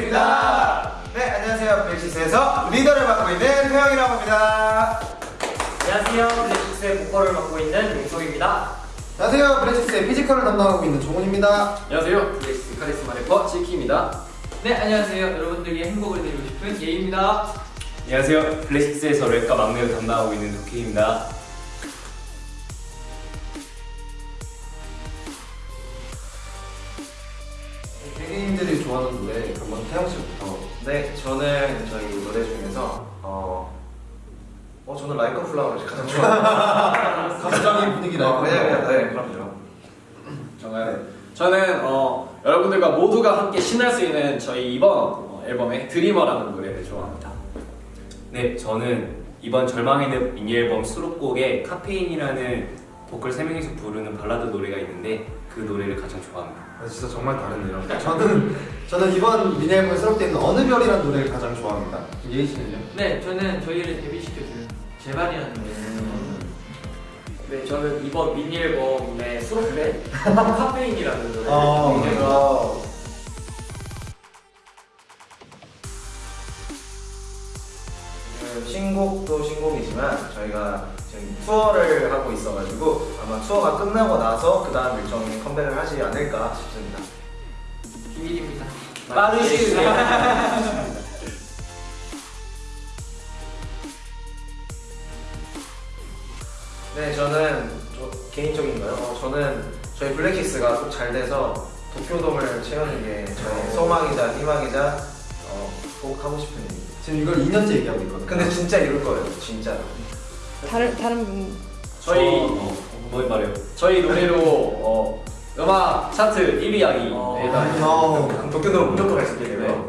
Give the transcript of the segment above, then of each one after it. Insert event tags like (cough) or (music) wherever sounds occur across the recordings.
블랙식스입니다. 네, 안녕하세요. 블랙식스에서 리더를 맡고 있는 태영이라고 합니다. 안녕하세요. 블랙식스의 보컬을 맡고 있는 용석입니다. 안녕하세요. 블랙식스의 physical을 담당하고 있는 종훈입니다. 안녕하세요. 브레시스 카리스마 래퍼 지키입니다. 네, 안녕하세요. 여러분들에게 행복을 드리고 싶은 예입니다. 안녕하세요. 블랙식스에서 랩과 막내를 담당하고 있는 더킹입니다. 좋아하는 노래 그러면 태영 씨부터. 네, 저는 저희 노래 중에서 어, 어 저는 Like a Flower를 가장 좋아해요. 갑자기 분위기 어, 나고. 왜냐면 네, 그럼요. 정말 저는 어, 여러분들과 모두가 함께 신날 수 있는 저희 이번 어, 앨범의 Dreamer라는 노래를 좋아합니다. 네, 저는 이번 절망의 미니 앨범 수록곡에 카페인이라는 보컬 3명이서 부르는 발라드 노래가 있는데 그 노래를 가장 좋아합니다. 아, 진짜 정말 다르네요. 저는 저는 이번 미니 앨범에 수록되어 있는 어느 별이라는 노래를 가장 좋아합니다. 예희 씨는요? 네, 저는 저희를 데뷔시켜준 제발이라는 노래. 네, 저는 이번 미니 앨범의 수록된 (laughs) 카페인이라는 노래. 어, 굉장히 어, 그 신곡도 신곡이지만 저희가 지금 투어를 하고 있어가지고 아마 투어가 끝나고 나서 그 다음 일정에 컴백을 하지 않을까 싶습니다. 비밀입니다. 내에 (laughs) 네, 저는 저, 개인적인가요? 어, 저는 저희 블랙키스가 꼭 잘 돼서 도쿄돔을 채우는 게 저의 소망이자 희망이자 어, 꼭 하고 싶은 일입니다. 지금 이걸 2년째 얘기하고 있거든요. 근데 진짜 이룰 거예요, 진짜. 다른 다른 분 저희 어, 뭐 말해요? 저희 노래로 어, 음악 차트 1위 하기 어. 어, 도쿄돔 무조건 갈수 되고요.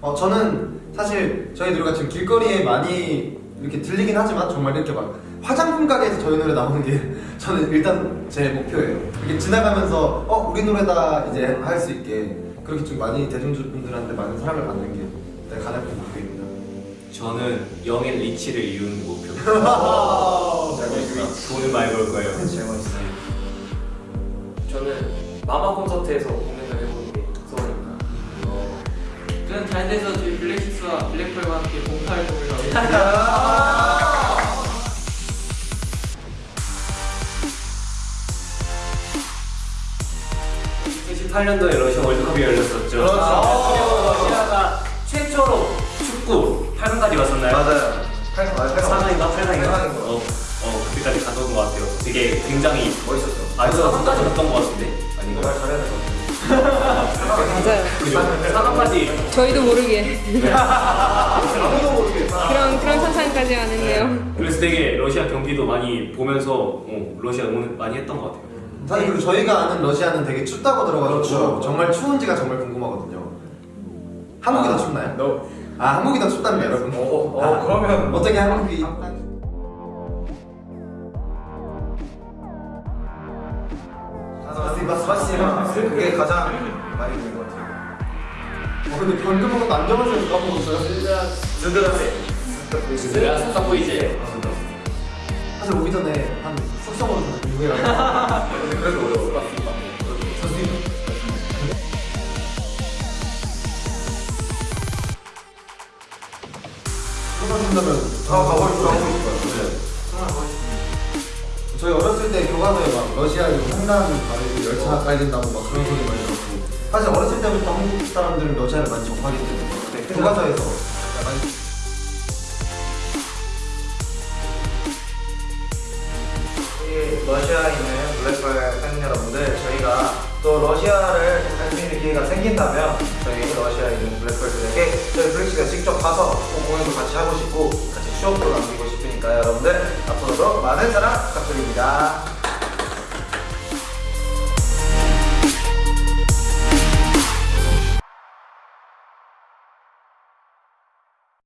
어, 저는 사실 저희 노래가 지금 길거리에 많이 이렇게 들리긴 하지만 정말 이렇게 막 화장품 가게에서 저희 노래 나오는 게 (laughs) 저는 일단 제 목표예요. 이렇게 지나가면서 어 우리 노래다 이제 할 수 있게 그렇게 좀 많이 대중분들한테 많은 사랑을 받는 게내 가장 큰 목표입니다. 저는 영의 리치를 이루는 목표. (laughs) 돈을 많이 벌 거예요. 제일 멋있어요. 저는 마마 콘서트에서 공연을 해보는 게 소원입니다. 저는 잘 돼서 저희 블랙식스와 블랙펄과 함께 하고 있습니다. 2018년도에 러시아 월드컵이 열렸었죠. 그렇죠. 아, 최초로 8강까지 갔었나요? 맞아요. 8강 맞아요. 4강인가 8강인가? 팔강인 거. 어, 어, 그때까지 갔던 것 같아요. 되게 굉장히 멋있었죠. 아, 4강까지 갔던 것 같은데? 아닌가? 잘해야 될것 같아요. 맞아요. 4강까지 저희도 모르게 아무도 모르게. 그런 그런 상상까지 안 했네요. 그래서 되게 러시아 경기도 많이 보면서 어, 러시아 응원 많이 했던 것 같아요. 사실 그리고 저희가 아는 러시아는 되게 춥다고 들어가지고 그렇죠. 정말 추운지가 정말 궁금하거든요. 한국이 더 춥나요? 너 아 한국이 더 춥답니다 여러분. 어, 어, 아, 그러면 어떻게 한국이 스바스바 스바스바 그게 가장 많이 보이는 것 같아요. 어, 근데 방금 한번 안정하세요 까먹었어요. 든든하세. 내가 싹싹 이제 사실 오기 전에 한 숙성으로 유해라고. 근데 (laughs) 그래도 어려워. 풀어준다면 아, 가고 싶어, 가고 싶어요. 정말 멋있습니다. 저희 어렸을 때 교과서에 막 러시아 이거 횡단 가리고 열차 가야 된다고 막 그런 소리 많이 들었고 사실 어렸을 때부터 한국 사람들은 러시아를 많이 접하기 때문에 교과서에서 많이 러시아에 있는 블랙펄 팬 여러분들, 저희가 또 러시아를 갈 수 있는 기회가 생긴다면 저희 러시아 하